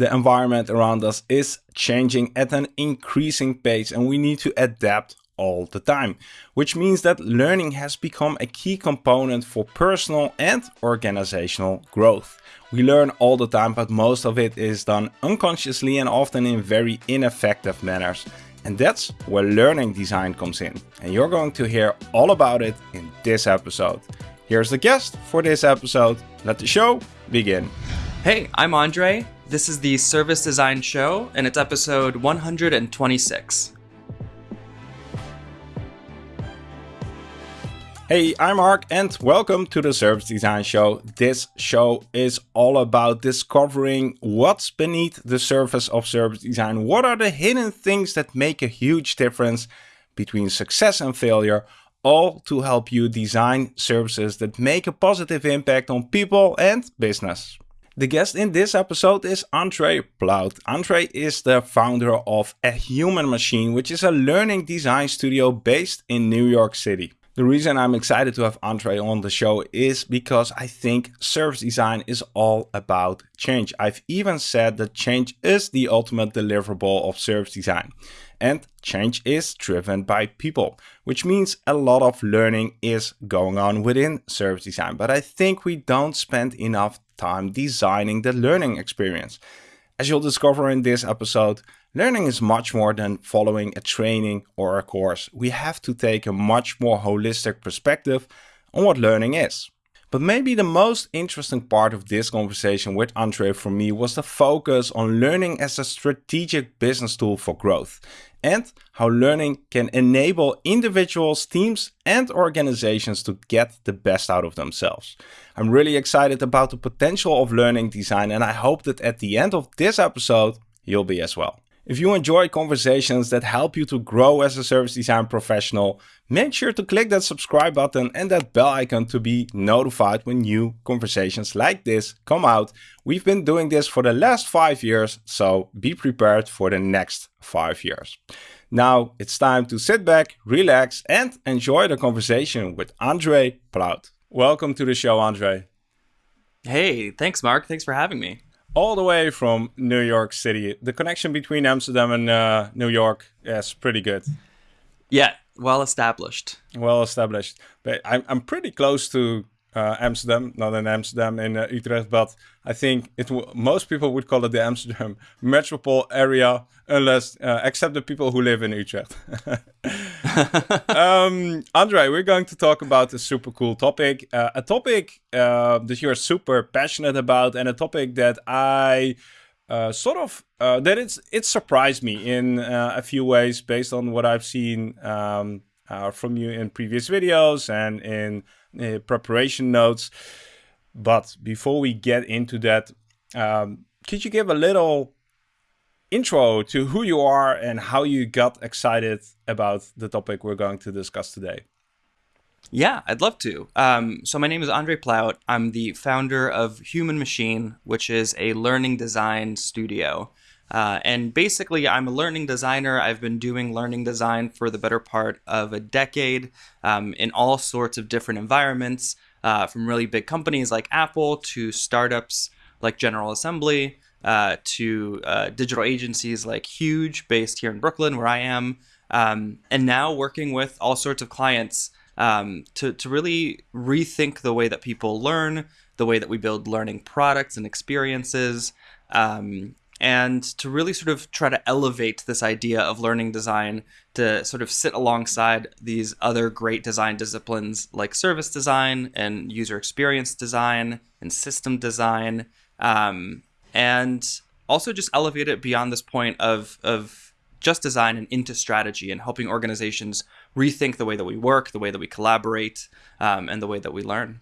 The environment around us is changing at an increasing pace and we need to adapt all the time, which means that learning has become a key component for personal and organizational growth. We learn all the time, but most of it is done unconsciously and often in very ineffective manners. And that's where learning design comes in. And you're going to hear all about it in this episode. Here's the guest for this episode. Let the show begin. Hey, I'm Andre. This is the Service Design Show, and it's episode 126. Hey, I'm Marc and welcome to the Service Design Show. This show is all about discovering what's beneath the surface of service design. What are the hidden things that make a huge difference between success and failure, all to help you design services that make a positive impact on people and business. The guest in this episode is Andre Plaut. Andre is the founder of A Human Machine, which is a learning design studio based in New York City. The reason I'm excited to have Andre on the show is because I think service design is all about change. I've even said that change is the ultimate deliverable of service design. And change is driven by people, which means a lot of learning is going on within service design. But I think we don't spend enough time designing the learning experience. As you'll discover in this episode, Learning is much more than following a training or a course. We have to take a much more holistic perspective on what learning is. But maybe the most interesting part of this conversation with Andre for me was the focus on learning as a strategic business tool for growth and how learning can enable individuals, teams and organizations to get the best out of themselves. I'm really excited about the potential of learning design and I hope that at the end of this episode, you'll be as well. If you enjoy conversations that help you to grow as a service design professional, make sure to click that subscribe button and that bell icon to be notified when new conversations like this come out. We've been doing this for the last five years, so be prepared for the next five years. Now it's time to sit back, relax, and enjoy the conversation with Andre Plaut. Welcome to the show, Andre. Hey, thanks, Marc. Thanks for having me all the way from New York City. The connection between Amsterdam and uh, New York is pretty good. Yeah, well established. Well established. But I'm, I'm pretty close to uh, Amsterdam, not in Amsterdam, in uh, Utrecht, but I think it most people would call it the Amsterdam metropole area, unless uh, except the people who live in Utrecht. um, Andre, we're going to talk about a super cool topic, uh, a topic uh, that you're super passionate about, and a topic that I uh, sort of that it's it surprised me in a few ways based on what I've seen um, from you in previous videos and in uh, preparation notes. But before we get into that, um, could you give a little intro to who you are and how you got excited about the topic we're going to discuss today? Yeah, I'd love to. Um, so my name is Andre Plaut. I'm the founder of Human Machine, which is a learning design studio. Uh, and basically, I'm a learning designer. I've been doing learning design for the better part of a decade um, in all sorts of different environments, uh, from really big companies like Apple to startups like General Assembly uh, to uh, digital agencies like Huge, based here in Brooklyn, where I am, um, and now working with all sorts of clients um, to, to really rethink the way that people learn, the way that we build learning products and experiences. Um, and to really sort of try to elevate this idea of learning design to sort of sit alongside these other great design disciplines like service design and user experience design and system design, um, and also just elevate it beyond this point of of just design and into strategy and helping organizations rethink the way that we work, the way that we collaborate, um, and the way that we learn.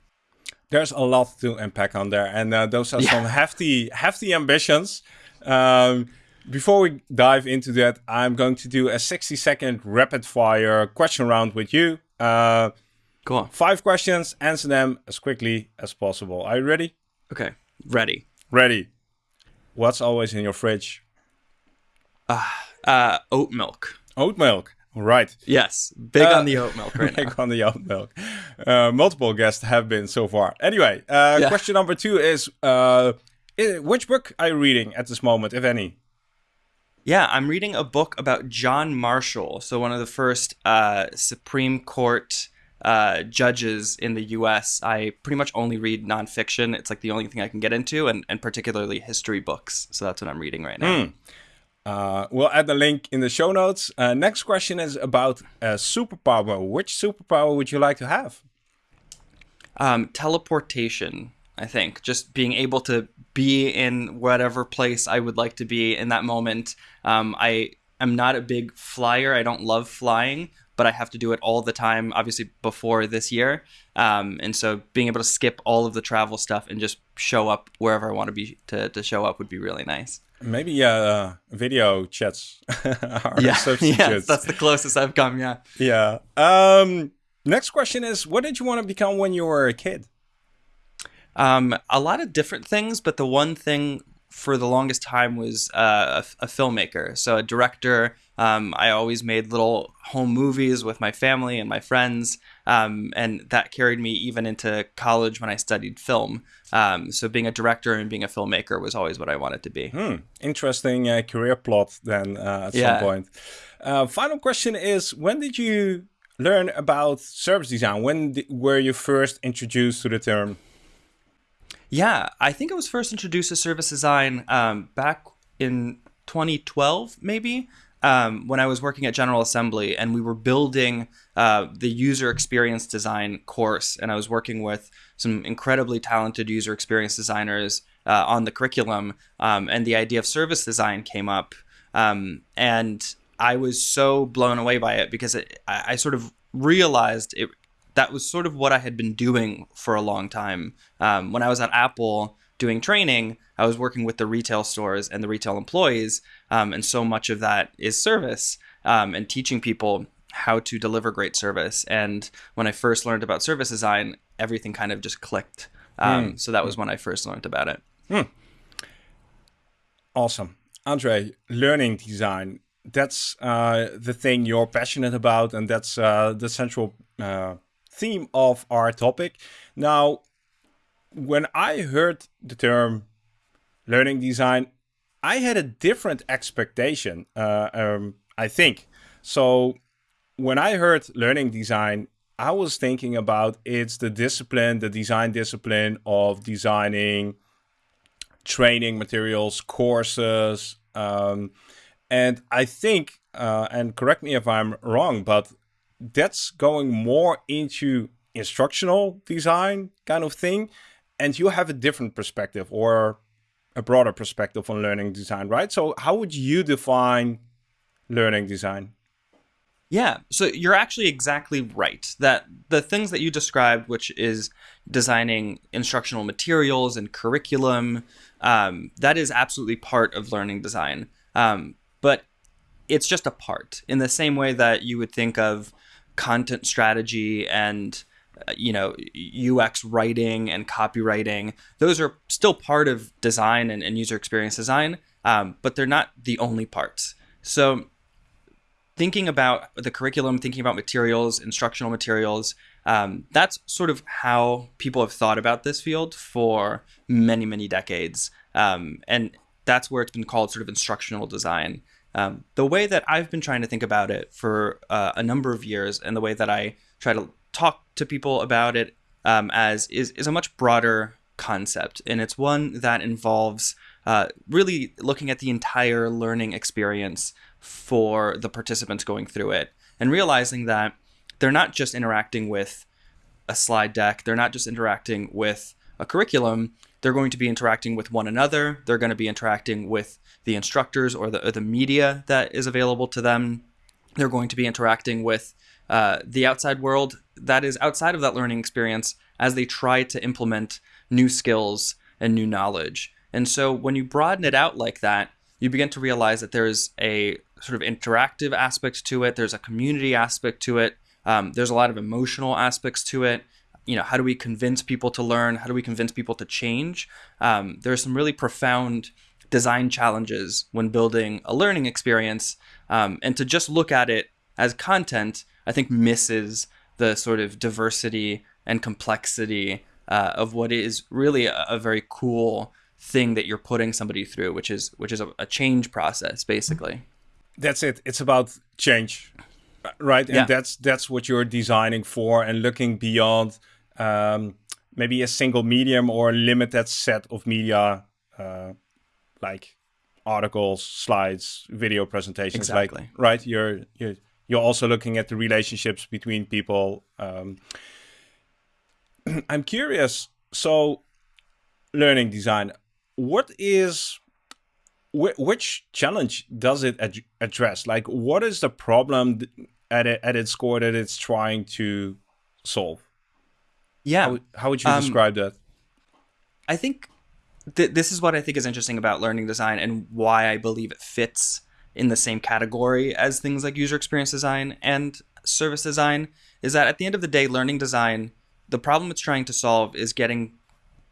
There's a lot to unpack on there, and uh, those are yeah. some hefty, hefty ambitions. Um, before we dive into that, I'm going to do a 60 second rapid fire question round with you. Uh, Go on. Five questions, answer them as quickly as possible. Are you ready? Okay, ready. Ready. What's always in your fridge? Uh, uh oat milk. Oat milk. Right. Yes. Big uh, on the oat milk right Big now. on the oat milk. Uh, multiple guests have been so far. Anyway, uh, yeah. question number two is uh, Uh, which book are you reading at this moment, if any? Yeah, I'm reading a book about John Marshall, so one of the first uh, Supreme Court uh, judges in the U.S. I pretty much only read nonfiction. It's like the only thing I can get into, and, and particularly history books. So that's what I'm reading right now. Hmm. Uh, we'll add the link in the show notes. Uh, next question is about a superpower. Which superpower would you like to have? Um, teleportation, I think. Just being able to be in whatever place I would like to be in that moment. Um, I am not a big flyer. I don't love flying, but I have to do it all the time, obviously before this year. Um, and so being able to skip all of the travel stuff and just show up wherever I want to be to, to show up would be really nice. Maybe uh, video chats. yeah, yeah, that's the closest I've come. Yeah. Yeah. Um, next question is, what did you want to become when you were a kid? Um, a lot of different things, but the one thing for the longest time was uh, a, a, filmmaker, so a director. Um, I always made little home movies with my family and my friends, um, and that carried me even into college when I studied film. Um, so being a director and being a filmmaker was always what I wanted to be. Hmm. Interesting uh, career plot then uh, at yeah. some point. Uh, final question is: When did you learn about service design? When were you first introduced to the term? Yeah, I think I was first introduced to service design um, back in 2012, maybe, um, when I was working at General Assembly and we were building uh, the user experience design course. And I was working with some incredibly talented user experience designers uh, on the curriculum. Um, and the idea of service design came up. Um, and I was so blown away by it because it, I, I sort of realized it that was sort of what I had been doing for a long time. Um, when I was at Apple doing training, I was working with the retail stores and the retail employees, um, and so much of that is service um, and teaching people how to deliver great service. And when I first learned about service design, everything kind of just clicked. Mm. So that was when I first learned about it. Mm. Awesome. Andre, learning design, that's uh, the thing you're passionate about, and that's uh, the central uh, theme of our topic. Now, when I heard the term learning design, I had a different expectation, uh, um, I think. So when I heard learning design, I was thinking about it's the discipline, the design discipline of designing training materials, courses. Um, and I think, uh, and correct me if I'm wrong, but that's going more into instructional design kind of thing. And you have a different perspective or a broader perspective on learning design, right? So how would you define learning design? Yeah, so you're actually exactly right. That the things that you described, which is designing instructional materials and curriculum, um, that is absolutely part of learning design. Um, but it's just a part in the same way that you would think of content strategy and uh, you know ux writing and copywriting those are still part of design and, and user experience design um, but they're not the only parts. So thinking about the curriculum thinking about materials instructional materials um, that's sort of how people have thought about this field for many many decades um, and that's where it's been called sort of instructional design um, the way that I've been trying to think about it for uh, a number of years, and the way that I try to talk to people about it um, as is, is a much broader concept, and it's one that involves uh, really looking at the entire learning experience for the participants going through it, and realizing that they're not just interacting with a slide deck, they're not just interacting with a curriculum, they're going to be interacting with one another. They're going to be interacting with the instructors or the, or the media that is available to them. They're going to be interacting with uh, the outside world that is outside of that learning experience as they try to implement new skills and new knowledge. And so when you broaden it out like that, you begin to realize that there's a sort of interactive aspect to it, there's a community aspect to it, um, there's a lot of emotional aspects to it you know, how do we convince people to learn? How do we convince people to change? Um, there are some really profound design challenges when building a learning experience. Um, and to just look at it as content, I think misses the sort of diversity and complexity uh, of what is really a, a very cool thing that you're putting somebody through, which is which is a, a change process, basically. That's it. It's about change, right? And Yeah. that's that's what you're designing for, and looking beyond um, maybe a single medium or a limited set of media, uh, like articles, slides, video presentations. Exactly. Like right, you're you're you're also looking at the relationships between people. Um, I'm curious. So, learning design. What is wh- which challenge does it ad- address? Like, what is the problem at it, at its core that it's trying to solve? Yeah. How, how would you Um, describe that? I think th- this is what I think is interesting about learning design and why I believe it fits in the same category as things like user experience design and service design is that at the end of the day, learning design, the problem it's trying to solve is getting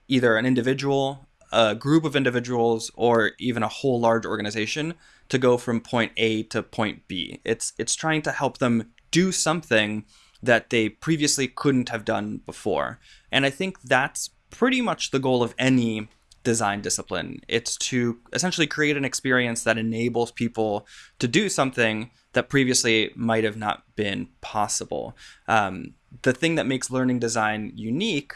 either an individual, a group of individuals, or even a whole large organization to go from point A to point B. It's it's trying to help them do something that they previously couldn't have done before. And I think that's pretty much the goal of any design discipline. It's to essentially create an experience that enables people to do something that previously might have not been possible. Um, the thing that makes learning design unique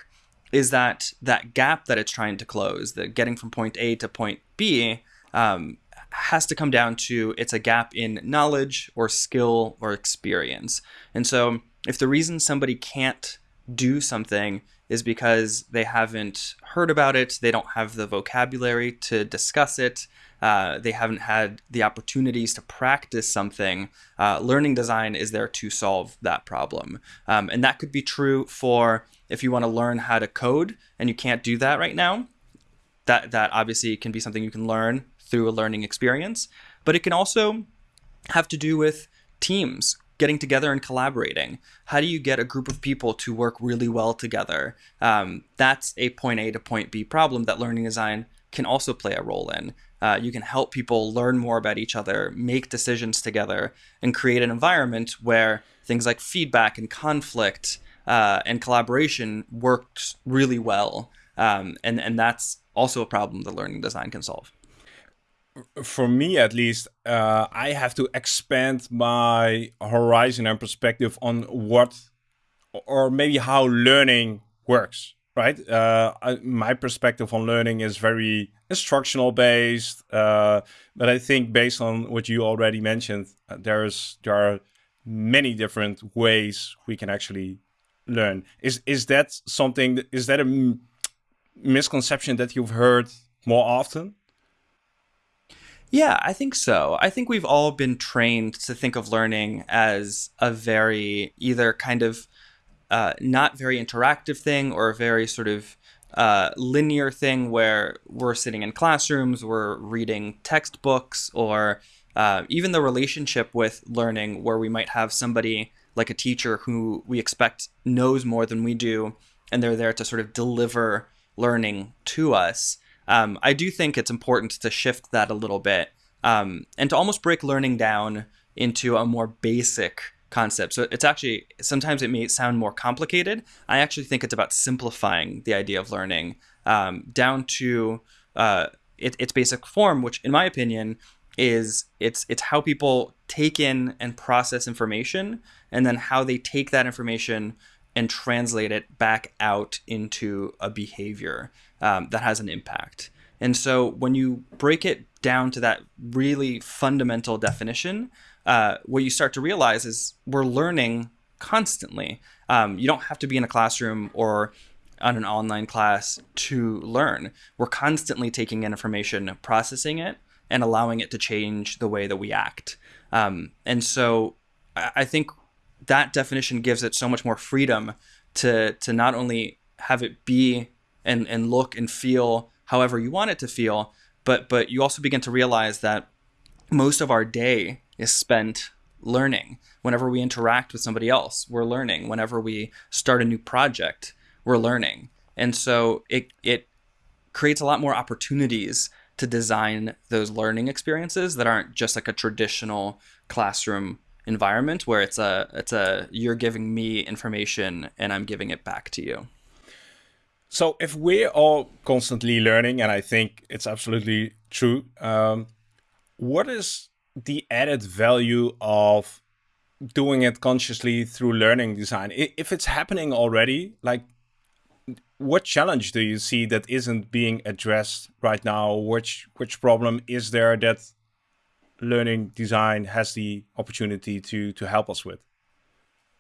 is that that gap that it's trying to close, the getting from point A to point B, um, has to come down to it's a gap in knowledge or skill or experience. And so, if the reason somebody can't do something is because they haven't heard about it, they don't have the vocabulary to discuss it, uh, they haven't had the opportunities to practice something, uh, learning design is there to solve that problem. Um, and that could be true for if you want to learn how to code and you can't do that right now. That, that obviously can be something you can learn through a learning experience, but it can also have to do with teams getting together and collaborating. How do you get a group of people to work really well together? Um, that's a point A to point B problem that learning design can also play a role in. Uh, you can help people learn more about each other, make decisions together, and create an environment where things like feedback and conflict uh, and collaboration works really well. Um, and, and that's also a problem that learning design can solve. For me, at least, uh, I have to expand my horizon and perspective on what, or maybe how learning works. Right, uh, I, my perspective on learning is very instructional based, uh, but I think based on what you already mentioned, uh, there's there are many different ways we can actually learn. Is is that something? Is that a misconception that you've heard more often? Yeah, I think so. I think we've all been trained to think of learning as a very either kind of uh, not very interactive thing or a very sort of uh, linear thing where we're sitting in classrooms, we're reading textbooks, or uh, even the relationship with learning where we might have somebody like a teacher who we expect knows more than we do, and they're there to sort of deliver learning to us. Um, I do think it's important to shift that a little bit um, and to almost break learning down into a more basic concept. So it's actually sometimes it may sound more complicated. I actually think it's about simplifying the idea of learning um, down to uh, it, its basic form, which, in my opinion, is it's it's how people take in and process information, and then how they take that information and translate it back out into a behavior um, that has an impact. And so when you break it down to that really fundamental definition, uh, what you start to realize is we're learning constantly. Um, you don't have to be in a classroom or on an online class to learn. We're constantly taking in information, processing it, and allowing it to change the way that we act. Um, and so I think that definition gives it so much more freedom to to not only have it be and and look and feel however you want it to feel, but but you also begin to realize that most of our day is spent learning. Whenever we interact with somebody else, we're learning. Whenever we start a new project, we're learning. And so it it creates a lot more opportunities to design those learning experiences that aren't just like a traditional classroom environment where it's a it's a you're giving me information and I'm giving it back to you. So if we're all constantly learning, and I think it's absolutely true, um, what is the added value of doing it consciously through learning design? If it's happening already, like what challenge do you see that isn't being addressed right now? Which which problem is there that learning design has the opportunity to to help us with?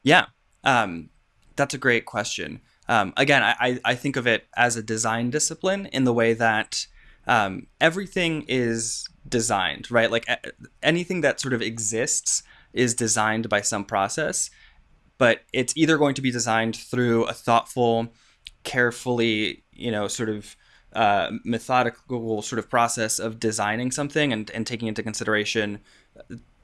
Yeah, um, that's a great question. Um, again, I, I think of it as a design discipline in the way that um, everything is designed, right? Like anything that sort of exists is designed by some process, but it's either going to be designed through a thoughtful, carefully, you know, sort of uh, methodical sort of process of designing something and, and taking into consideration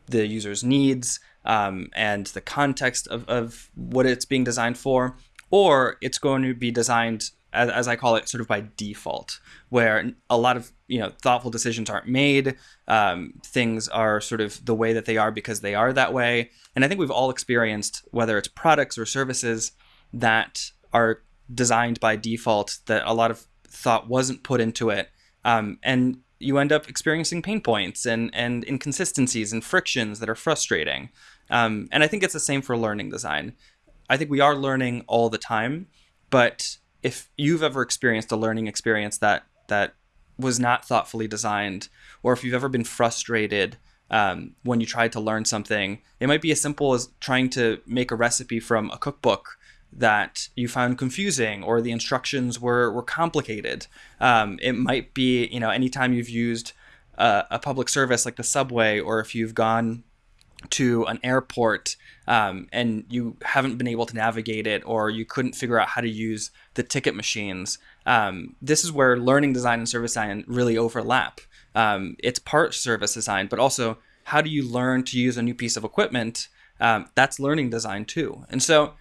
the user's needs um, and the context of, of what it's being designed for, or it's going to be designed as, as, I call it, sort of by default, where a lot of you know thoughtful decisions aren't made. Um, things are sort of the way that they are because they are that way. And I think we've all experienced whether it's products or services that are designed by default that a lot of thought wasn't put into it, um, and you end up experiencing pain points and and inconsistencies and frictions that are frustrating. Um, and I think it's the same for learning design. I think we are learning all the time, but if you've ever experienced a learning experience that that was not thoughtfully designed, or if you've ever been frustrated um, when you tried to learn something, it might be as simple as trying to make a recipe from a cookbook that you found confusing or the instructions were, were complicated. Um, it might be, you know, anytime you've used a, a public service like the subway, or if you've gone to an airport um, and you haven't been able to navigate it or you couldn't figure out how to use the ticket machines. Um, this is where learning design and service design really overlap. Um, it's part service design, but also how do you learn to use a new piece of equipment? Um, that's learning design too. And so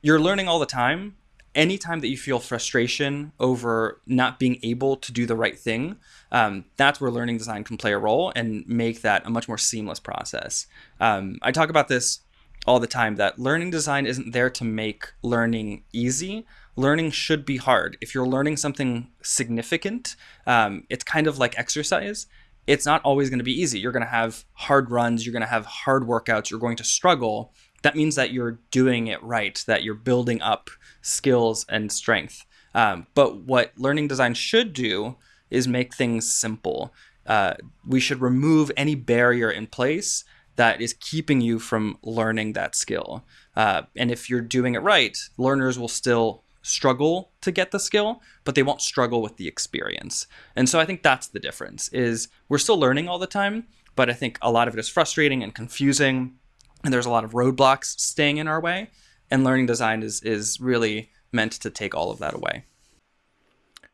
you're learning all the time. Anytime that you feel frustration over not being able to do the right thing, um, that's where learning design can play a role and make that a much more seamless process. Um, I talk about this all the time that learning design isn't there to make learning easy. Learning should be hard. If you're learning something significant, um, it's kind of like exercise. It's not always going to be easy. You're going to have hard runs, you're going to have hard workouts, you're going to struggle. That means that you're doing it right, that you're building up skills and strength. Um, but what learning design should do is make things simple. Uh, we should remove any barrier in place that is keeping you from learning that skill. Uh, and if you're doing it right, learners will still struggle to get the skill, but they won't struggle with the experience. And so I think that's the difference is we're still learning all the time, but I think a lot of it is frustrating and confusing and there's a lot of roadblocks staying in our way and learning design is is really meant to take all of that away.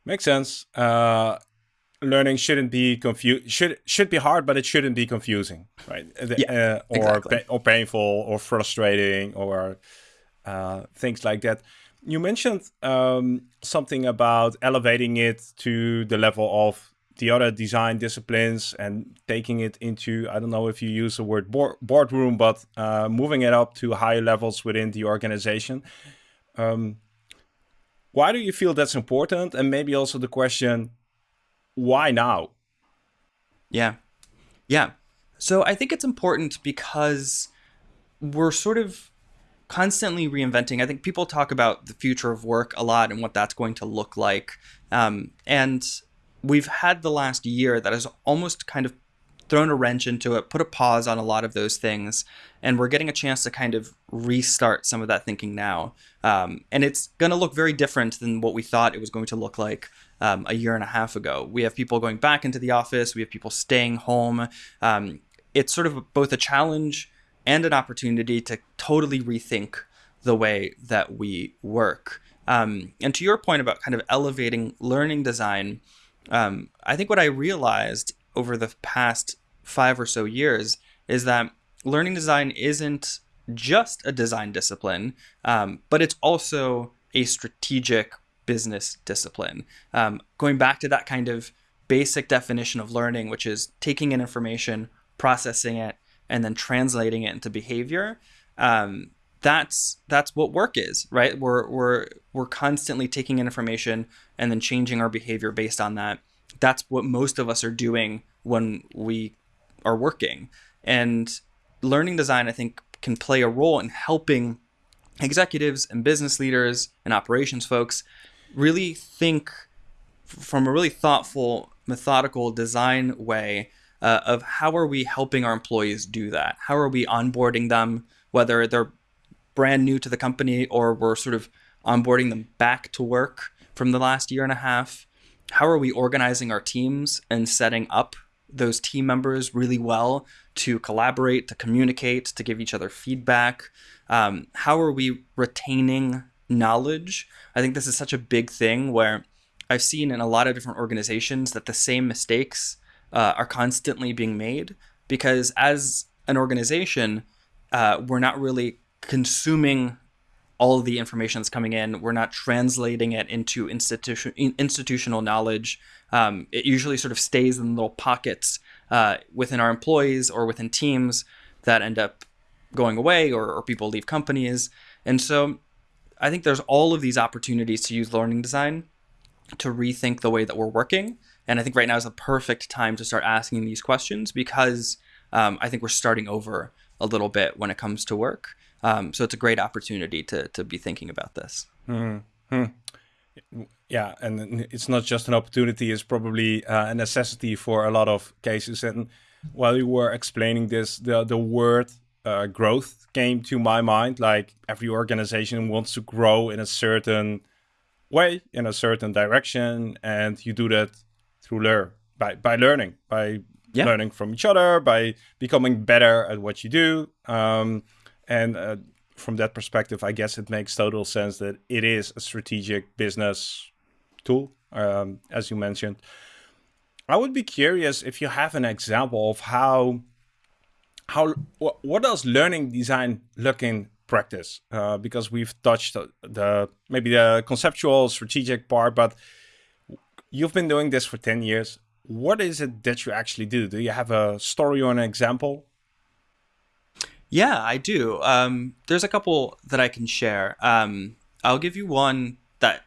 Makes sense. Uh, learning shouldn't be confused should should be hard but it shouldn't be confusing right yeah, uh, or exactly. pa or painful or frustrating or uh, things like that you mentioned um, something about elevating it to the level of the other design disciplines and taking it into i don't know if you use the word board, boardroom but uh, moving it up to higher levels within the organization um, why do you feel that's important and maybe also the question why now? Yeah. Yeah. So I think it's important because we're sort of constantly reinventing. I think people talk about the future of work a lot and what that's going to look like. Um, and we've had the last year that has almost kind of thrown a wrench into it, put a pause on a lot of those things, and we're getting a chance to kind of restart some of that thinking now. Um, and it's going to look very different than what we thought it was going to look like um, a year and a half ago. We have people going back into the office, we have people staying home. Um, it's sort of both a challenge and an opportunity to totally rethink the way that we work. Um, and to your point about kind of elevating learning design, um, I think what I realized over the past five or so years is that learning design isn't just a design discipline, um, but it's also a strategic business discipline. Um, going back to that kind of basic definition of learning, which is taking in information, processing it, and then translating it into behavior. Um, that's that's what work is, right? We're we're we're constantly taking in information and then changing our behavior based on that. That's what most of us are doing when we are working. And learning design, I think, can play a role in helping executives and business leaders and operations folks really think from a really thoughtful, methodical design way uh, of how are we helping our employees do that? How are we onboarding them, whether they're brand new to the company or we're sort of onboarding them back to work from the last year and a half? How are we organizing our teams and setting up those team members really well to collaborate, to communicate, to give each other feedback? Um, how are we retaining knowledge? I think this is such a big thing where I've seen in a lot of different organizations that the same mistakes uh, are constantly being made because as an organization, uh, we're not really consuming all the information that's coming in. We're not translating it into institution institutional knowledge. Um, it usually sort of stays in little pockets uh, within our employees or within teams that end up going away or, or people leave companies. And so I think there's all of these opportunities to use learning design to rethink the way that we're working. And I think right now is a perfect time to start asking these questions because um, I think we're starting over a little bit when it comes to work. Um, so it's a great opportunity to, to be thinking about this. Mm-hmm. Yeah, and it's not just an opportunity; it's probably uh, a necessity for a lot of cases. And while you were explaining this, the the word uh, growth came to my mind. Like every organization wants to grow in a certain way, in a certain direction, and you do that through learn by by learning, by yeah. learning from each other, by becoming better at what you do. Um, and uh, from that perspective, I guess it makes total sense that it is a strategic business tool, um, as you mentioned. I would be curious if you have an example of how how what does learning design look in practice? Uh, because we've touched the, maybe the conceptual strategic part, but you've been doing this for 10 years. What is it that you actually do? Do you have a story or an example? Yeah, I do. Um, there's a couple that I can share. Um, I'll give you one that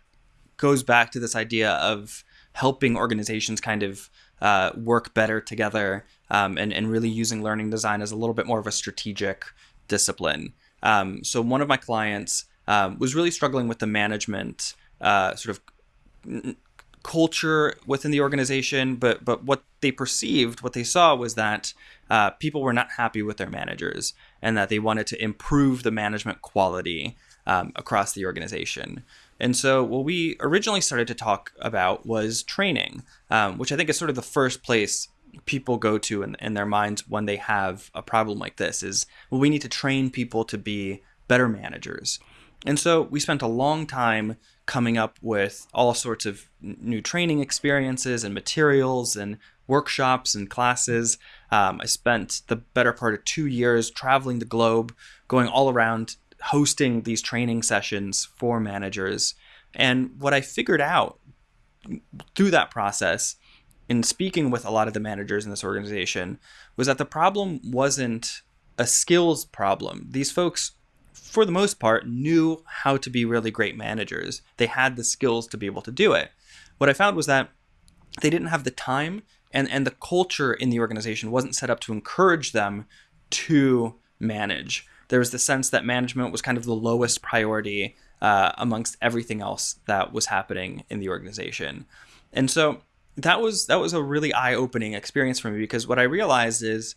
goes back to this idea of helping organizations kind of uh, work better together um, and, and really using learning design as a little bit more of a strategic discipline. Um, so one of my clients um, was really struggling with the management uh, sort of culture within the organization, but but what they perceived, what they saw was that uh, people were not happy with their managers, and that they wanted to improve the management quality um, across the organization. And so, what we originally started to talk about was training, um, which I think is sort of the first place people go to in, in their minds when they have a problem like this is, well, we need to train people to be better managers. And so, we spent a long time coming up with all sorts of new training experiences and materials and workshops and classes. Um, I spent the better part of two years traveling the globe, going all around hosting these training sessions for managers. And what I figured out through that process in speaking with a lot of the managers in this organization was that the problem wasn't a skills problem. These folks, for the most part, knew how to be really great managers. They had the skills to be able to do it. What I found was that they didn't have the time and, and the culture in the organization wasn't set up to encourage them to manage there was the sense that management was kind of the lowest priority uh, amongst everything else that was happening in the organization. And so that was that was a really eye-opening experience for me because what I realized is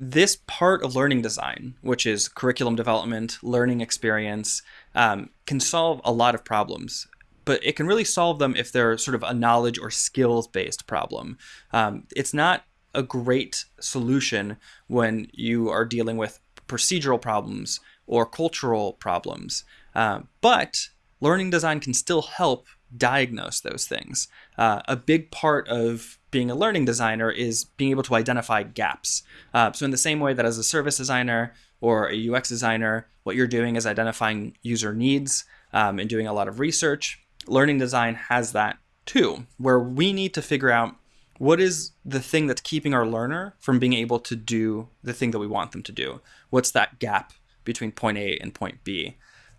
this part of learning design, which is curriculum development, learning experience, um, can solve a lot of problems. But it can really solve them if they're sort of a knowledge or skills based problem. Um, it's not a great solution when you are dealing with procedural problems or cultural problems. Uh, but learning design can still help diagnose those things. Uh, a big part of being a learning designer is being able to identify gaps. Uh, so, in the same way that as a service designer or a UX designer, what you're doing is identifying user needs um, and doing a lot of research, learning design has that too, where we need to figure out what is the thing that's keeping our learner from being able to do the thing that we want them to do? What's that gap between point A and point B.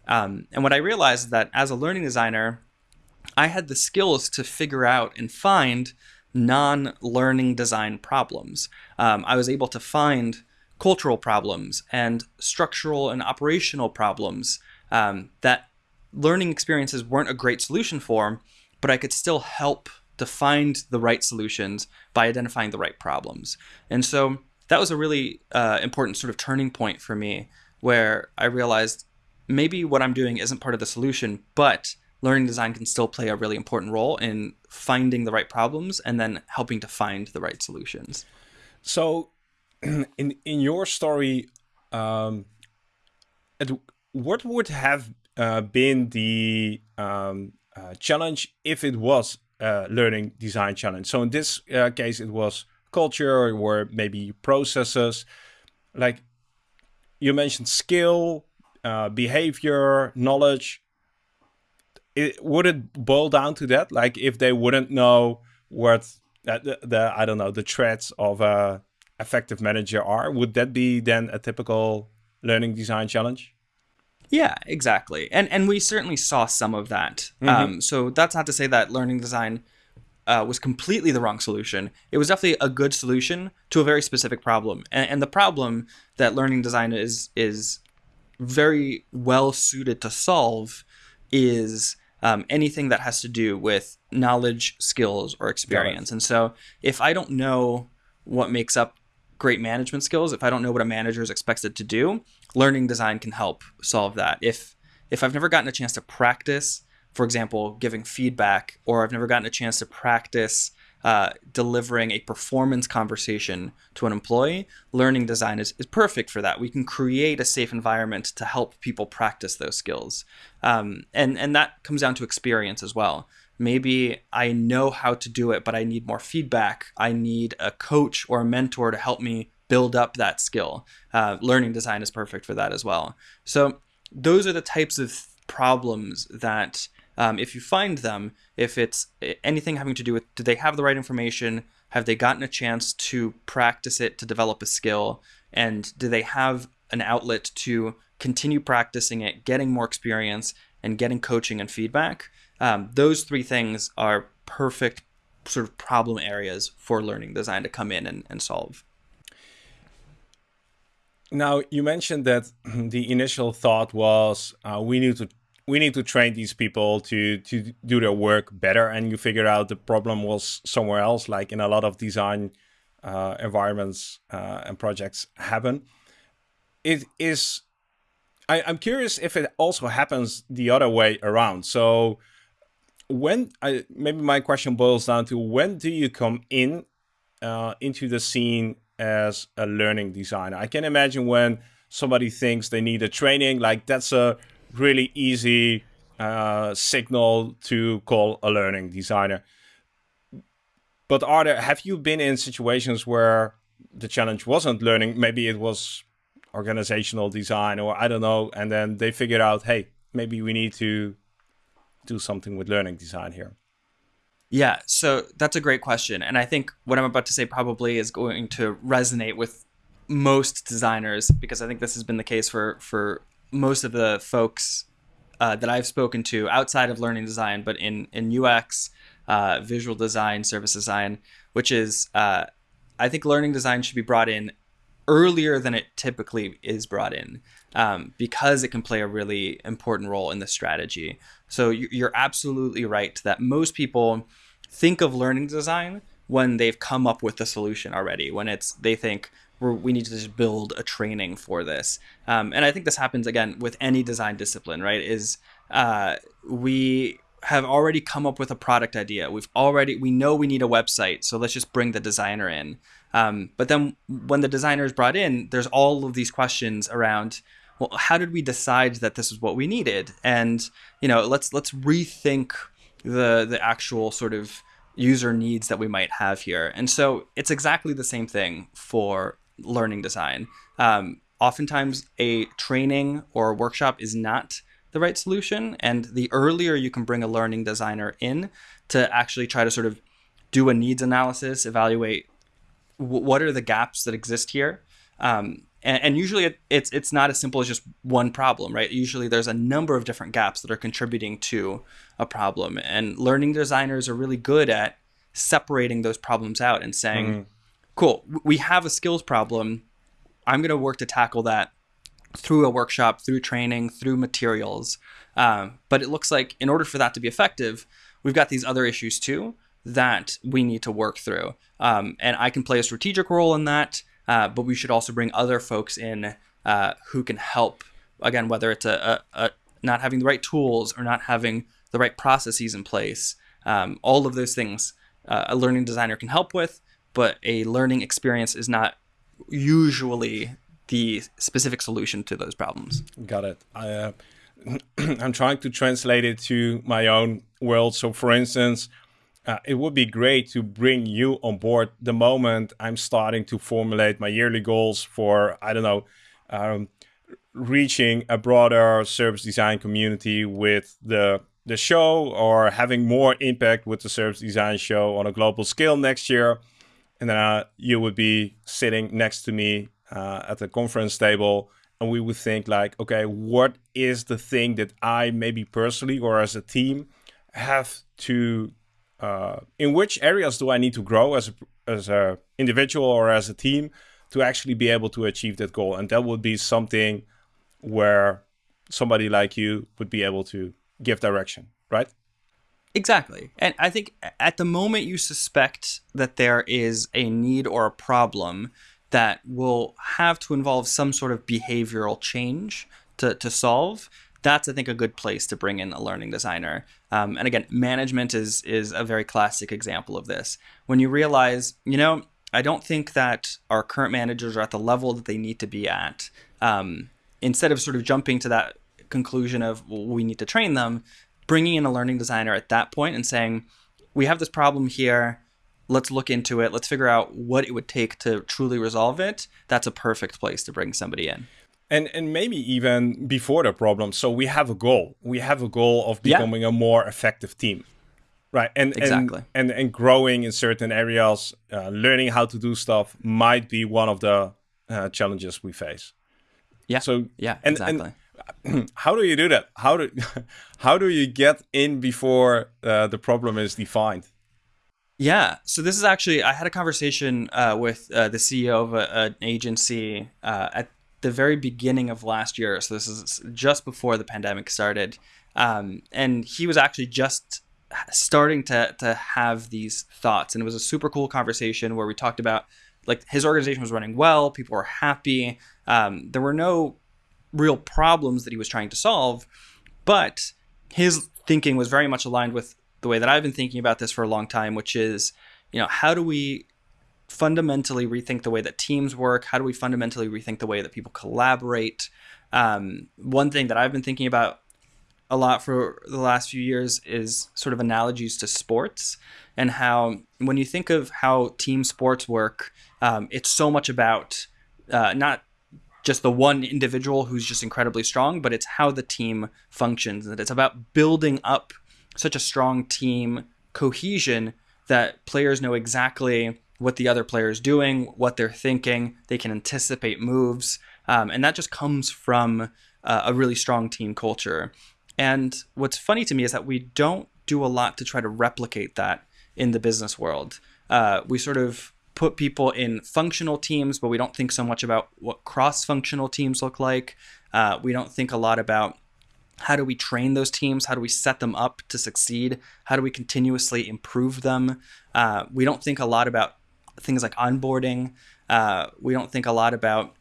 Um, and what I realized is that as a learning designer, I had the skills to figure out and find non learning design problems. Um, I was able to find cultural problems and structural and operational problems um, that learning experiences weren't a great solution for, but I could still help to find the right solutions by identifying the right problems. And so that was a really uh, important sort of turning point for me where I realized maybe what I'm doing isn't part of the solution, but learning design can still play a really important role in finding the right problems and then helping to find the right solutions. So, in in your story, um, what would have uh, been the um, uh, challenge if it was a learning design challenge? So in this uh, case, it was culture or maybe processes. Like you mentioned, skill, uh, behavior, knowledge. It, would it boil down to that? Like if they wouldn't know what the, the I don't know the threats of a effective manager are, would that be then a typical learning design challenge? Yeah, exactly. And and we certainly saw some of that. Mm-hmm. Um, so that's not to say that learning design uh, was completely the wrong solution. It was definitely a good solution to a very specific problem. And, and the problem that learning design is is very well suited to solve is um, anything that has to do with knowledge, skills, or experience. And so if I don't know what makes up great management skills, if I don't know what a manager is expected to do, learning design can help solve that. If if I've never gotten a chance to practice, for example, giving feedback, or I've never gotten a chance to practice uh, delivering a performance conversation to an employee, learning design is, is perfect for that. We can create a safe environment to help people practice those skills. Um, and, and that comes down to experience as well. Maybe I know how to do it, but I need more feedback. I need a coach or a mentor to help me build up that skill. Uh, learning design is perfect for that as well. So those are the types of problems that um, if you find them, if it's anything having to do with do they have the right information, have they gotten a chance to practice it to develop a skill, and do they have an outlet to continue practicing it, getting more experience, and getting coaching and feedback? Um, those three things are perfect sort of problem areas for learning design to come in and, and solve. Now you mentioned that the initial thought was uh, we need to we need to train these people to to do their work better, and you figured out the problem was somewhere else, like in a lot of design uh, environments uh, and projects happen. It is. I, I'm curious if it also happens the other way around. So when I maybe my question boils down to when do you come in uh, into the scene as a learning designer. I can imagine when somebody thinks they need a training, like that's a really easy uh, signal to call a learning designer. But are there have you been in situations where the challenge wasn't learning? Maybe it was organizational design or I don't know, and then they figured out, hey, maybe we need to do something with learning design here. Yeah, so that's a great question. And I think what I'm about to say probably is going to resonate with most designers because I think this has been the case for, for most of the folks uh, that I've spoken to outside of learning design, but in, in UX, uh, visual design, service design, which is, uh, I think learning design should be brought in earlier than it typically is brought in um, because it can play a really important role in the strategy. So you're absolutely right that most people think of learning design when they've come up with the solution already, when it's they think we need to just build a training for this. Um, and I think this happens again with any design discipline, right? Is uh, we have already come up with a product idea. We've already we know we need a website, so let's just bring the designer in. Um, but then when the designer is brought in, there's all of these questions around well, how did we decide that this is what we needed? And you know, let's let's rethink the the actual sort of user needs that we might have here. And so it's exactly the same thing for learning design. Um, oftentimes, a training or a workshop is not the right solution, and the earlier you can bring a learning designer in to actually try to sort of do a needs analysis, evaluate what are the gaps that exist here. Um, and, and usually it, it's it's not as simple as just one problem, right? Usually there's a number of different gaps that are contributing to a problem, and learning designers are really good at separating those problems out and saying, mm-hmm. "Cool, we have a skills problem. I'm going to work to tackle that through a workshop, through training, through materials." Um, but it looks like in order for that to be effective, we've got these other issues too that we need to work through. Um, and I can play a strategic role in that, uh, but we should also bring other folks in uh, who can help. Again, whether it's a, a, a, not having the right tools or not having the right processes in place, um, all of those things uh, a learning designer can help with, but a learning experience is not usually the specific solution to those problems. Got it. I, uh, I'm trying to translate it to my own world. So, for instance, uh, it would be great to bring you on board the moment I'm starting to formulate my yearly goals for, I don't know, um, reaching a broader service design community with the the show or having more impact with the service design show on a global scale next year. And then uh, you would be sitting next to me uh, at the conference table and we would think like, okay, what is the thing that I maybe personally or as a team have to, uh, in which areas do I need to grow as a, as a individual or as a team to actually be able to achieve that goal? And that would be something where somebody like you would be able to give direction, right? Exactly. And I think at the moment you suspect that there is a need or a problem, that will have to involve some sort of behavioral change to, to solve, that's I think a good place to bring in a learning designer. Um, and again, management is is a very classic example of this. When you realize, you know, I don't think that our current managers are at the level that they need to be at. Um, instead of sort of jumping to that conclusion of well, we need to train them, bringing in a learning designer at that point and saying, we have this problem here let's look into it let's figure out what it would take to truly resolve it that's a perfect place to bring somebody in and and maybe even before the problem. So we have a goal. We have a goal of becoming yeah. a more effective team. Right? And exactly. and and, and growing in certain areas uh, learning how to do stuff might be one of the uh, challenges we face. Yeah. So yeah and, exactly. and how do you do that? How do how do you get in before uh, the problem is defined? Yeah. So this is actually I had a conversation uh, with uh, the CEO of a, an agency uh, at the very beginning of last year. So this is just before the pandemic started, um, and he was actually just starting to to have these thoughts, and it was a super cool conversation where we talked about like his organization was running well, people were happy, um, there were no real problems that he was trying to solve, but his thinking was very much aligned with the way that I've been thinking about this for a long time, which is, you know, how do we fundamentally rethink the way that teams work? How do we fundamentally rethink the way that people collaborate? Um, one thing that I've been thinking about a lot for the last few years is sort of analogies to sports and how when you think of how team sports work, um, it's so much about uh, not just the one individual who's just incredibly strong, but it's how the team functions. And it's about building up such a strong team cohesion that players know exactly what the other player is doing, what they're thinking. They can anticipate moves, um, and that just comes from uh, a really strong team culture. And what's funny to me is that we don't do a lot to try to replicate that in the business world. Uh, we sort of put people in functional teams, but we don't think so much about what cross-functional teams look like. Uh, we don't think a lot about how do we train those teams? How do we set them up to succeed? How do we continuously improve them? Uh, we don't think a lot about things like onboarding. Uh, we don't think a lot about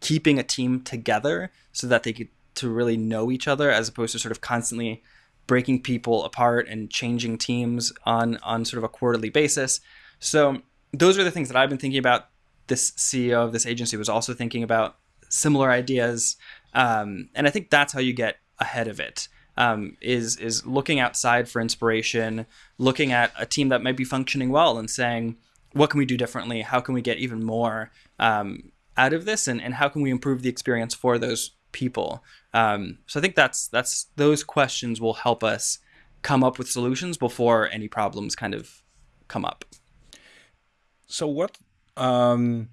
keeping a team together so that they get to really know each other, as opposed to sort of constantly breaking people apart and changing teams on on sort of a quarterly basis. So those are the things that I've been thinking about. This CEO of this agency was also thinking about similar ideas, um, and I think that's how you get ahead of it. Um, is is looking outside for inspiration, looking at a team that might be functioning well, and saying, what can we do differently? How can we get even more um, out of this, and, and how can we improve the experience for those people? Um, so I think that's that's those questions will help us come up with solutions before any problems kind of come up. So what? Um,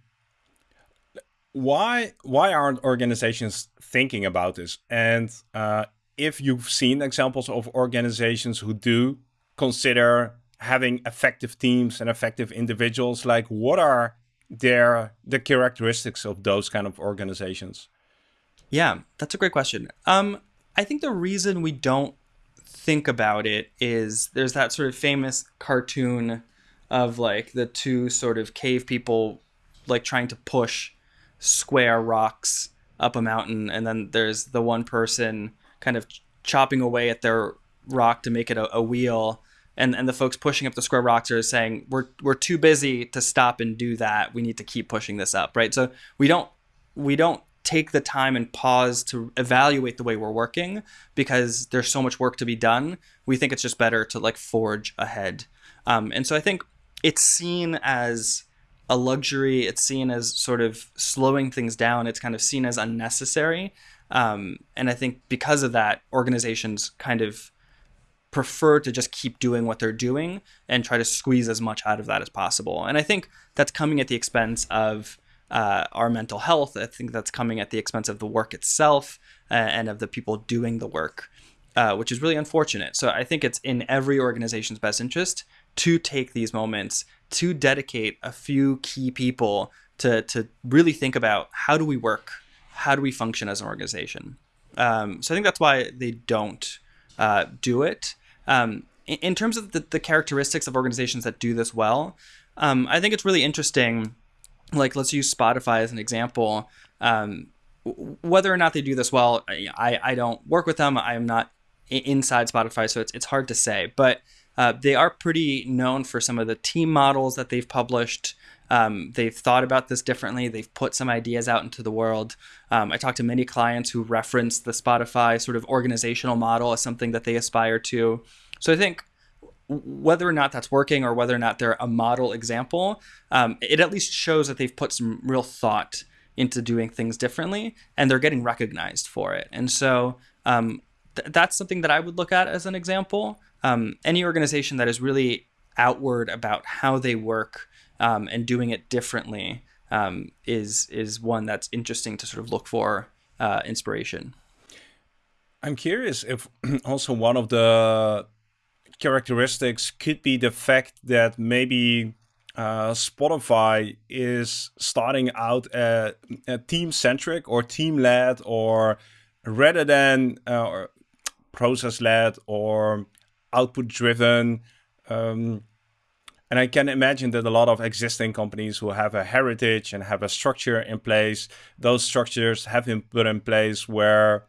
why why aren't organizations thinking about this? And uh, if you've seen examples of organizations who do consider having effective teams and effective individuals, like what are their the characteristics of those kind of organizations? Yeah, that's a great question. Um, I think the reason we don't think about it is there's that sort of famous cartoon of like the two sort of cave people like trying to push square rocks up a mountain and then there's the one person kind of chopping away at their rock to make it a, a wheel and and the folks pushing up the square rocks are saying we're we're too busy to stop and do that. We need to keep pushing this up right? So we don't we don't take the time and pause to evaluate the way we're working because there's so much work to be done. We think it's just better to like forge ahead. Um, and so i think it's seen as a luxury. It's seen as sort of slowing things down. It's kind of seen as unnecessary. Um, and i think because of that organizations kind of prefer to just keep doing what they're doing and try to squeeze as much out of that as possible and i think that's coming at the expense of uh, our mental health. I think that's coming at the expense of the work itself uh, and of the people doing the work, uh, which is really unfortunate. So I think it's in every organization's best interest to take these moments to dedicate a few key people to to really think about how do we work, how do we function as an organization. Um, so I think that's why they don't uh, do it. Um, in, terms of the, the, characteristics of organizations that do this well, um, I think it's really interesting like let's use Spotify as an example. Um, whether or not they do this well, I, I don't work with them. I'm not inside Spotify, so it's, it's hard to say. But uh, they are pretty known for some of the team models that they've published. Um, they've thought about this differently. They've put some ideas out into the world. Um, I talked to many clients who reference the Spotify sort of organizational model as something that they aspire to. So I think whether or not that's working or whether or not they're a model example, um, it at least shows that they've put some real thought into doing things differently and they're getting recognized for it. And so um, th- that's something that I would look at as an example. Um, any organization that is really outward about how they work um, and doing it differently um, is is one that's interesting to sort of look for uh, inspiration. I'm curious if also one of the characteristics could be the fact that maybe uh, Spotify is starting out a, a team centric or team led or rather than uh, process led or output driven. Um, and I can imagine that a lot of existing companies who have a heritage and have a structure in place, those structures have been put in place where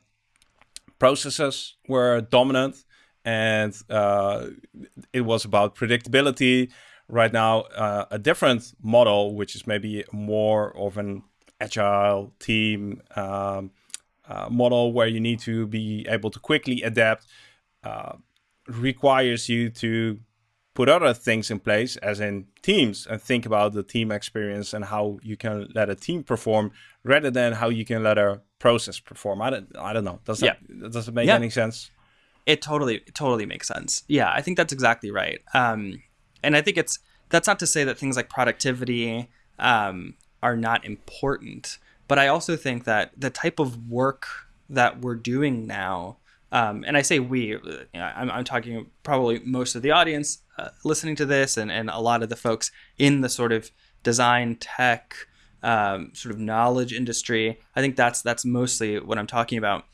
processes were dominant and uh, it was about predictability. Right now, uh, a different model, which is maybe more of an agile team um, uh, model where you need to be able to quickly adapt, uh, requires you to put other things in place, as in teams, and think about the team experience and how you can let a team perform rather than how you can let a process perform. I don't, I don't know. Does that, yeah. does it make yeah. any sense? It totally totally makes sense. Yeah, I think that's exactly right. Um, and I think it's that's not to say that things like productivity um, are not important, but I also think that the type of work that we're doing now, um, and I say we, you know, I'm, I'm, talking probably most of the audience uh, listening to this, and and a lot of the folks in the sort of design tech. Um, sort of knowledge industry. I think that's that's mostly what I'm talking about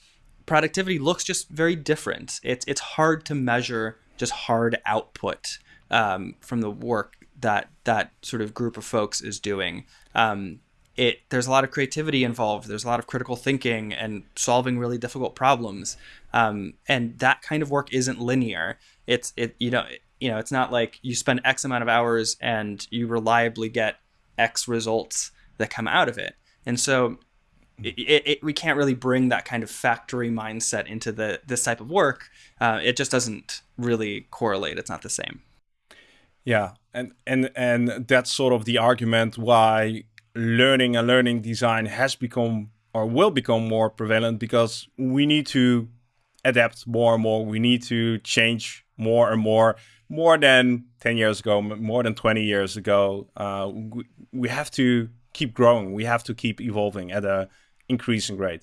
productivity looks just very different. It's it's hard to measure just hard output um, from the work that that sort of group of folks is doing. Um, it there's a lot of creativity involved. There's a lot of critical thinking and solving really difficult problems. Um, and that kind of work isn't linear. It's it you know you know it's not like you spend X amount of hours and you reliably get X results that come out of it. And so it, it, we can't really bring that kind of factory mindset into the this type of work. Uh, it just doesn't really correlate. It's not the same. Yeah, and and and that's sort of the argument why learning and learning design has become or will become more prevalent because we need to adapt more and more. We need to change more and more. More than ten years ago, more than twenty years ago, uh, we, we have to keep growing. We have to keep evolving at a increasing rate.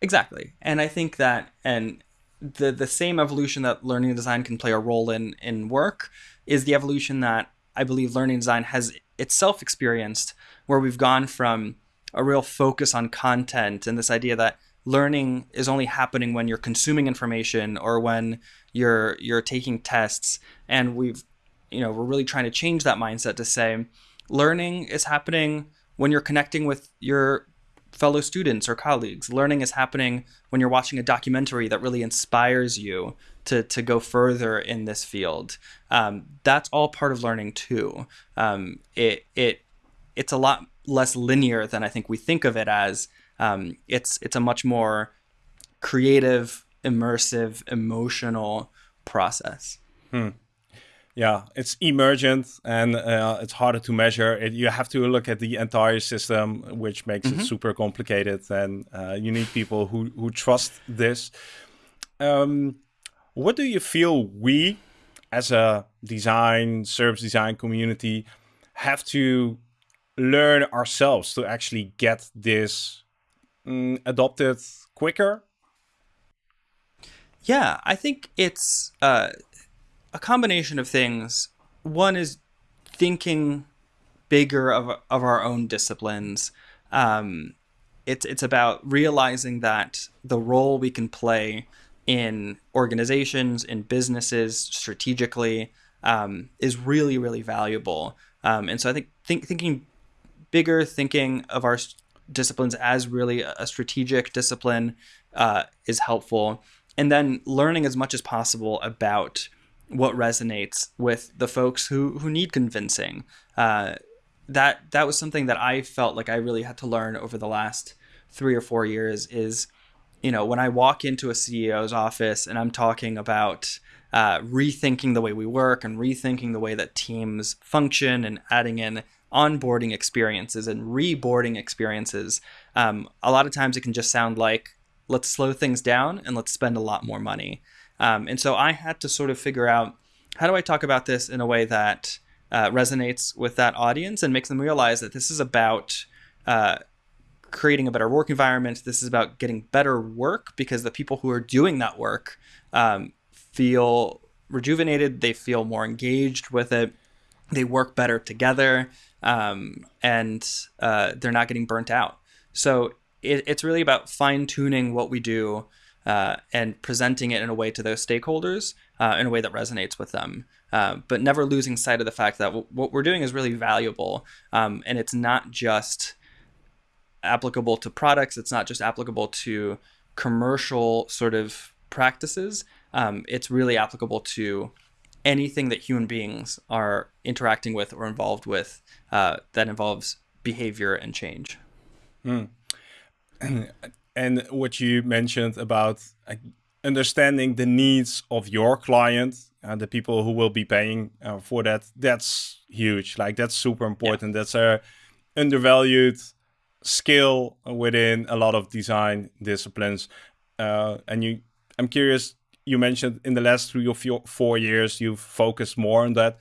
Exactly. And I think that and the the same evolution that learning design can play a role in in work is the evolution that I believe learning design has itself experienced where we've gone from a real focus on content and this idea that learning is only happening when you're consuming information or when you're you're taking tests and we've you know we're really trying to change that mindset to say learning is happening when you're connecting with your fellow students or colleagues. Learning is happening when you're watching a documentary that really inspires you to, to go further in this field. Um, that's all part of learning too. Um, it, it, it's a lot less linear than I think we think of it as. Um, it's, it's a much more creative, immersive, emotional process. Hmm yeah, it's emergent and uh, it's harder to measure. It, you have to look at the entire system, which makes mm-hmm. it super complicated. And uh, you need people who who trust this. Um, what do you feel we, as a design service design community, have to learn ourselves to actually get this mm, adopted quicker? Yeah, I think it's. Uh, a combination of things. One is thinking bigger of, of our own disciplines. Um, it's it's about realizing that the role we can play in organizations, in businesses, strategically, um, is really really valuable. Um, and so I think think, thinking bigger, thinking of our disciplines as really a strategic discipline uh, is helpful. And then learning as much as possible about what resonates with the folks who who need convincing. Uh, that that was something that I felt like I really had to learn over the last three or four years. Is you know when I walk into a CEO's office and I'm talking about uh, rethinking the way we work and rethinking the way that teams function and adding in onboarding experiences and reboarding experiences. Um, a lot of times it can just sound like let's slow things down and let's spend a lot more money. Um, and so I had to sort of figure out how do I talk about this in a way that uh, resonates with that audience and makes them realize that this is about uh, creating a better work environment. This is about getting better work because the people who are doing that work um, feel rejuvenated, they feel more engaged with it, they work better together, um, and uh, they're not getting burnt out. So it, it's really about fine tuning what we do uh, and presenting it in a way to those stakeholders uh, in a way that resonates with them. Uh, but never losing sight of the fact that w- what we're doing is really valuable. Um, and it's not just applicable to products, it's not just applicable to commercial sort of practices. Um, it's really applicable to anything that human beings are interacting with or involved with uh, that involves behavior and change. Mm. and what you mentioned about uh, understanding the needs of your client and the people who will be paying uh, for that that's huge. Like that's super important. Yeah. that's a undervalued skill within a lot of design disciplines. Uh, and you i'm curious you mentioned in the last three or four years you've focused more on that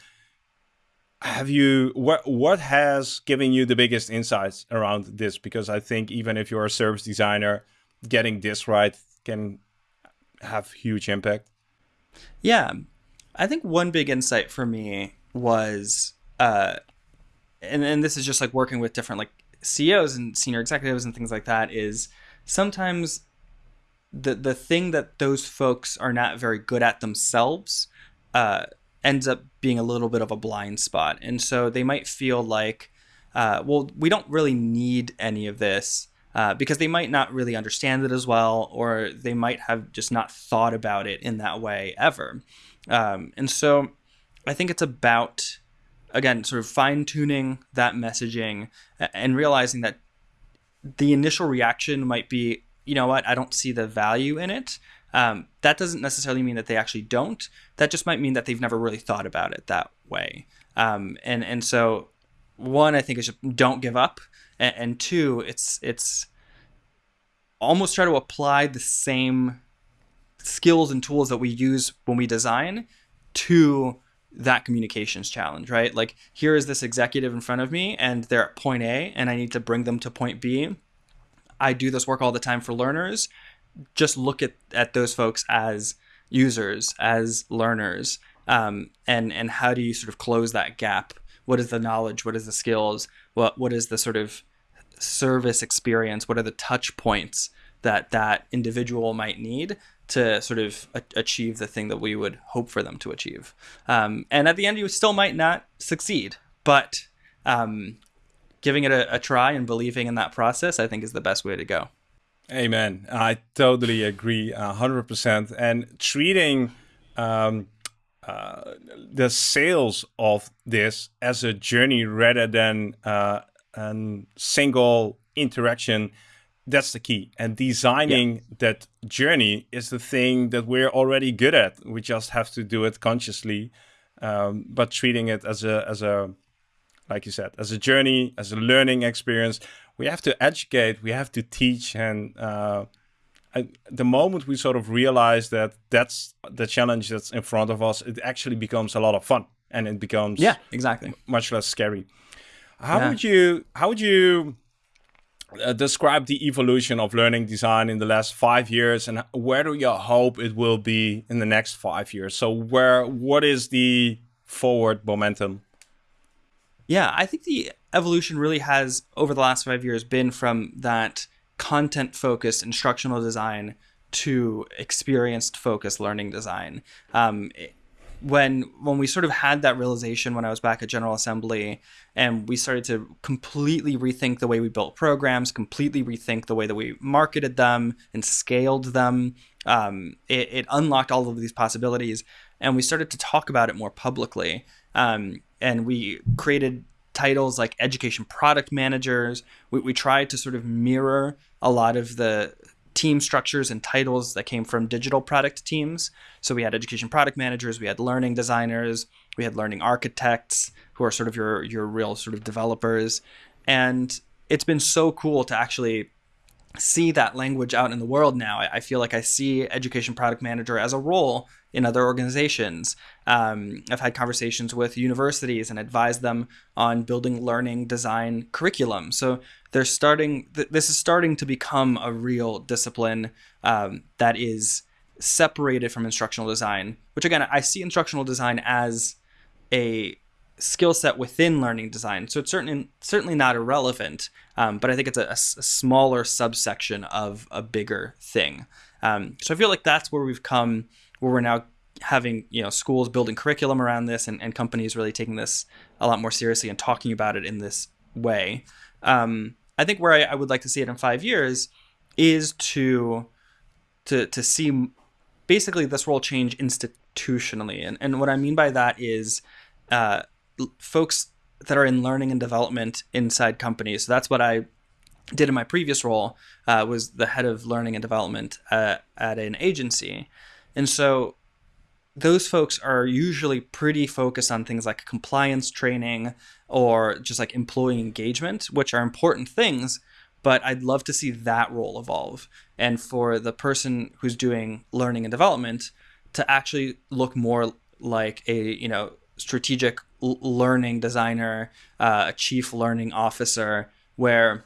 have you what what has given you the biggest insights around this? Because i think even if you're a service designer getting this right can have huge impact. Yeah. I think one big insight for me was uh and, and this is just like working with different like ceos and senior executives and things like that is sometimes the the thing that those folks are not very good at themselves uh ends up being a little bit of a blind spot. And so they might feel like, uh, well, we don't really need any of this uh, because they might not really understand it as well, or they might have just not thought about it in that way ever. Um, and so I think it's about, again, sort of fine tuning that messaging and realizing that the initial reaction might be, you know what, I don't see the value in it. Um, that doesn't necessarily mean that they actually don't. That just might mean that they've never really thought about it that way. Um, and and so one, I think is just don't give up, and, and two, it's it's almost try to apply the same skills and tools that we use when we design to that communications challenge, right? Like here is this executive in front of me and they're at point A and I need to bring them to point B. I do this work all the time for learners. Just look at, at those folks as users, as learners, um, and and how do you sort of close that gap? What is the knowledge? What is the skills? What what is the sort of service experience? What are the touch points that that individual might need to sort of achieve the thing that we would hope for them to achieve? Um, and at the end, you still might not succeed, but um, giving it a, a try and believing in that process, I think, is the best way to go. Amen. I totally agree, hundred percent. And treating um, uh, the sales of this as a journey rather than uh, a single interaction that's the key and designing yeah. that journey is the thing that we're already good at we just have to do it consciously um, but treating it as a as a like you said as a journey as a learning experience we have to educate we have to teach and uh, I, the moment we sort of realize that that's the challenge that's in front of us it actually becomes a lot of fun and it becomes yeah exactly. much less scary. How yeah. would you how would you uh, describe the evolution of learning design in the last five years and where do you hope it will be in the next five years? So where what is the forward momentum yeah i think the evolution really has over the last five years been from that content focused instructional design to experienced focused learning design um, when when we sort of had that realization when I was back at General Assembly and we started to completely rethink the way we built programs, completely rethink the way that we marketed them and scaled them, um, it, it, unlocked all of these possibilities, and we started to talk about it more publicly. Um, and we created titles like education product managers. We, we tried to sort of mirror a lot of the team structures and titles that came from digital product teams. So we had education product managers, we had learning designers, we had learning architects, who are sort of your your real sort of developers. And it's been so cool to actually see that language out in the world now. I, I feel like I see education product manager as a role in other organizations. Um, I've had conversations with universities and advised them on building learning design curriculum. So they're starting. Th- this is starting to become a real discipline um, that is separated from instructional design. Which again, I see instructional design as a skill set within learning design. So it's certainly certainly not irrelevant, um, but I think it's a, a, smaller subsection of a bigger thing. Um, so I feel like that's where we've come, where we're now having you know schools building curriculum around this, and, and companies really taking this a lot more seriously and talking about it in this way. Um, I think where I, I would like to see it in five years is to to to see basically this role change institutionally, and and what I mean by that is. Uh, folks that are in learning and development inside companies. So that's what I did in my previous role. Uh, was the head of learning and development uh, at an agency, and so those folks are usually pretty focused on things like compliance training or just like employee engagement, which are important things. But I'd love to see that role evolve, and for the person who's doing learning and development to actually look more like a you know strategic learning designer, uh, a chief learning officer, where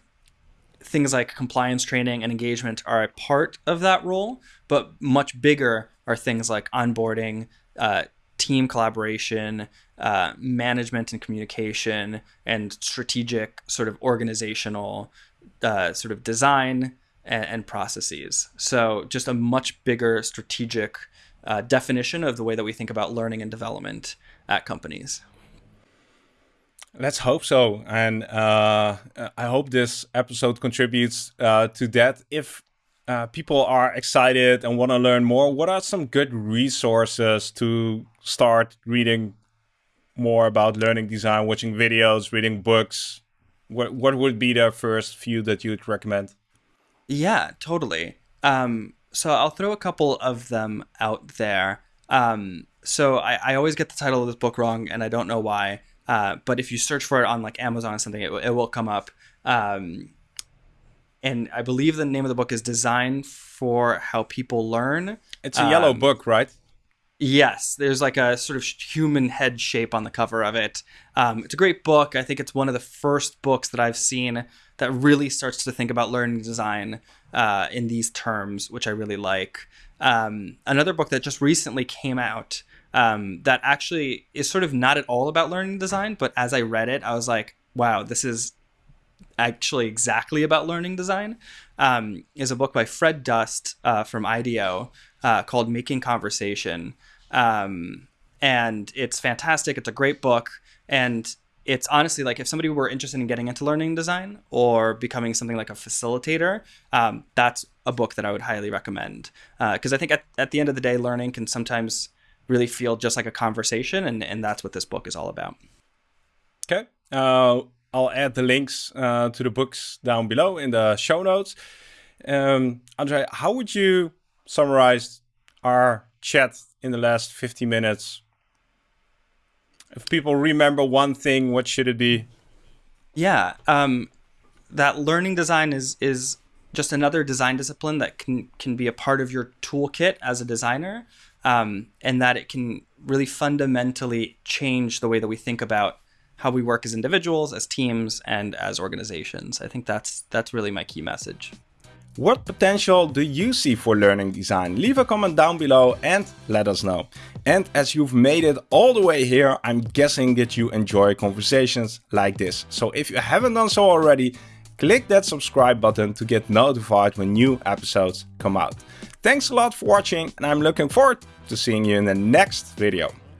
things like compliance training and engagement are a part of that role, but much bigger are things like onboarding, uh, team collaboration, uh, management and communication, and strategic sort of organizational uh, sort of design and, and, processes. So just a much bigger strategic uh, definition of the way that we think about learning and development at companies. Let's hope so. And uh, I hope this episode contributes uh, to that. If uh, people are excited and want to learn more, what are some good resources to start reading more about learning design, watching videos, reading books? What, what would be the first few that you'd recommend? Yeah, totally. Um, so I'll throw a couple of them out there. Um, so I, I always get the title of this book wrong, and I don't know why. Uh, but if you search for it on like Amazon or something, it, it will come up. Um, and I believe the name of the book is Design for How People Learn. It's a um, yellow book, right? Yes, there's like a sort of human head shape on the cover of it. Um, it's a great book. I think it's one of the first books that I've seen that really starts to think about learning design uh, in these terms, which I really like. Um, another book that just recently came out um, that actually is sort of not at all about learning design, but as I read it, I was like, wow, this is actually exactly about learning design. Um, is a book by Fred Dust uh, from IDEO uh, called Making Conversation. Um, and it's fantastic. It's a great book. And it's honestly like if somebody were interested in getting into learning design or becoming something like a facilitator, um, that's a book that I would highly recommend. Because uh, I think at, at the end of the day, learning can sometimes really feel just like a conversation. And, and that's what this book is all about. Okay. I'll add the links uh, to the books down below in the show notes. Um, Andre, how would you summarize our chat in the last 50 minutes? If people remember one thing, what should it be? Yeah, um, that learning design is is just another design discipline that can can be a part of your toolkit as a designer, um, and that it can really fundamentally change the way that we think about how we work as individuals, as teams, and as organizations. I think that's that's really my key message. What potential do you see for learning design? Leave a comment down below and let us know. And as you've made it all the way here, I'm guessing that you enjoy conversations like this. So if you haven't done so already, click that subscribe button to get notified when new episodes come out. Thanks a lot for watching and I'm looking forward to seeing you in the next video.